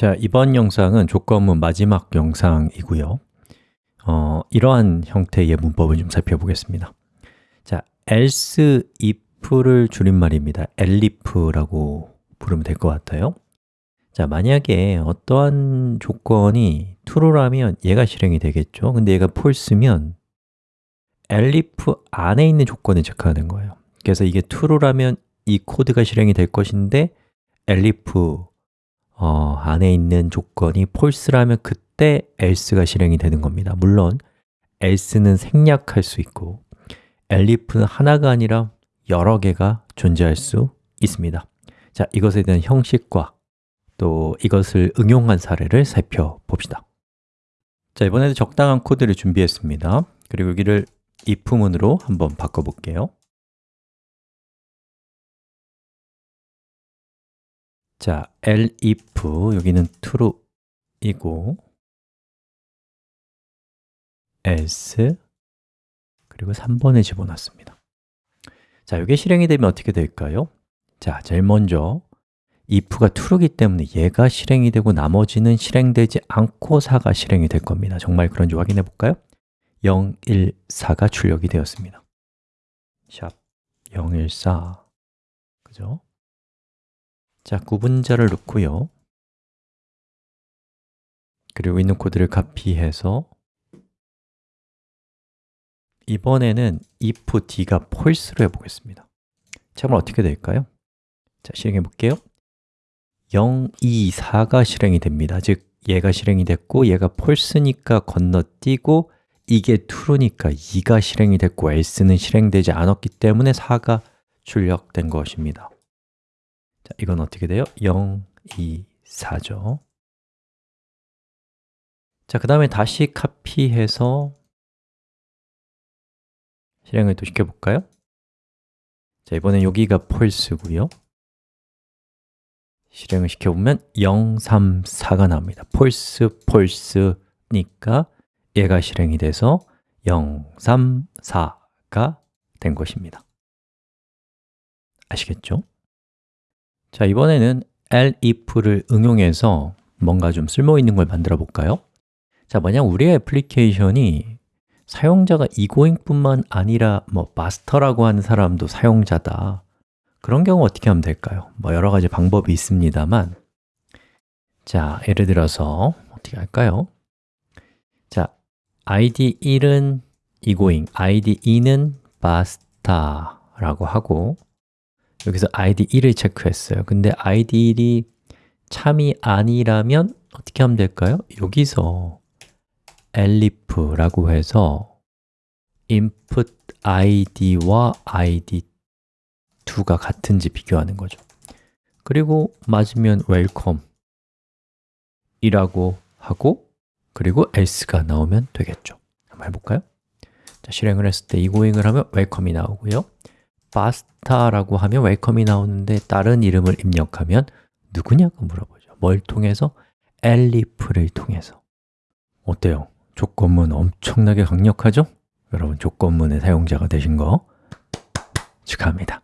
자, 이번 영상은 조건문 마지막 영상이고요. 어, 이러한 형태의 문법을 좀 살펴보겠습니다. 자, else if를 줄임말입니다. elif라고 부르면 될 것 같아요. 자, 만약에 어떠한 조건이 true라면 얘가 실행이 되겠죠. 근데 얘가 false면 elif 안에 있는 조건을 체크하는 거예요. 그래서 이게 true라면 이 코드가 실행이 될 것인데 elif 어, 안에 있는 조건이 false라면 그때 else가 실행이 되는 겁니다. 물론 else는 생략할 수 있고 elif는 하나가 아니라 여러 개가 존재할 수 있습니다. 자, 이것에 대한 형식과 또 이것을 응용한 사례를 살펴봅시다. 자, 이번에도 적당한 코드를 준비했습니다. 그리고 여기를 if문으로 한번 바꿔볼게요 자, elif 여기는 true이고 else 그리고 3번에 집어넣습니다 자, 이게 실행이 되면 어떻게 될까요? 자, 제일 먼저 if가 true이기 때문에 얘가 실행이 되고 나머지는 실행되지 않고 4가 실행이 될 겁니다 정말 그런지 확인해 볼까요? 0, 1, 4가 출력이 되었습니다 샵 0, 1, 4 그죠? 자, 구분자를 넣고요. 그리고 있는 코드를 카피해서 이번에는 if d가 false로 해보겠습니다. 자, 그럼 어떻게 될까요? 자, 실행해 볼게요. 0, 2, 4가 실행이 됩니다. 즉, 얘가 실행이 됐고 얘가 false니까 건너뛰고 이게 true니까 2가 실행이 됐고 else는 실행되지 않았기 때문에 4가 출력된 것입니다 자, 이건 어떻게 돼요? 0, 2, 4죠 자, 그 다음에 다시 카피해서 실행을 또 시켜볼까요? 자, 이번엔 여기가 false고요 실행을 시켜보면 0, 3, 4가 나옵니다 false, false니까 얘가 실행이 돼서 0, 3, 4가 된 것입니다 아시겠죠? 자, 이번에는 elif를 응용해서 뭔가 좀 쓸모 있는 걸 만들어 볼까요? 자, 만약 우리의 애플리케이션이 사용자가 이고잉뿐만 아니라 뭐 마스터라고 하는 사람도 사용자다 그런 경우 어떻게 하면 될까요? 뭐 여러 가지 방법이 있습니다만 자, 예를 들어서 어떻게 할까요? 자, id 1은 이고잉, id 2는 마스터라고 하고 여기서 id 1을 체크했어요 근데 id 1이 참이 아니라면 어떻게 하면 될까요? 여기서 elif라고 해서 input id와 id 2가 같은지 비교하는 거죠 그리고 맞으면 welcome 이라고 하고 그리고 else가 나오면 되겠죠 한번 해볼까요? 자, 실행을 했을 때 이고잉을 하면 welcome이 나오고요 바스타라고 하면 웰컴이 나오는데 다른 이름을 입력하면 누구냐고 물어보죠 뭘 통해서? 엘리프를 통해서 어때요? 조건문 엄청나게 강력하죠? 여러분 조건문의 사용자가 되신 거 축하합니다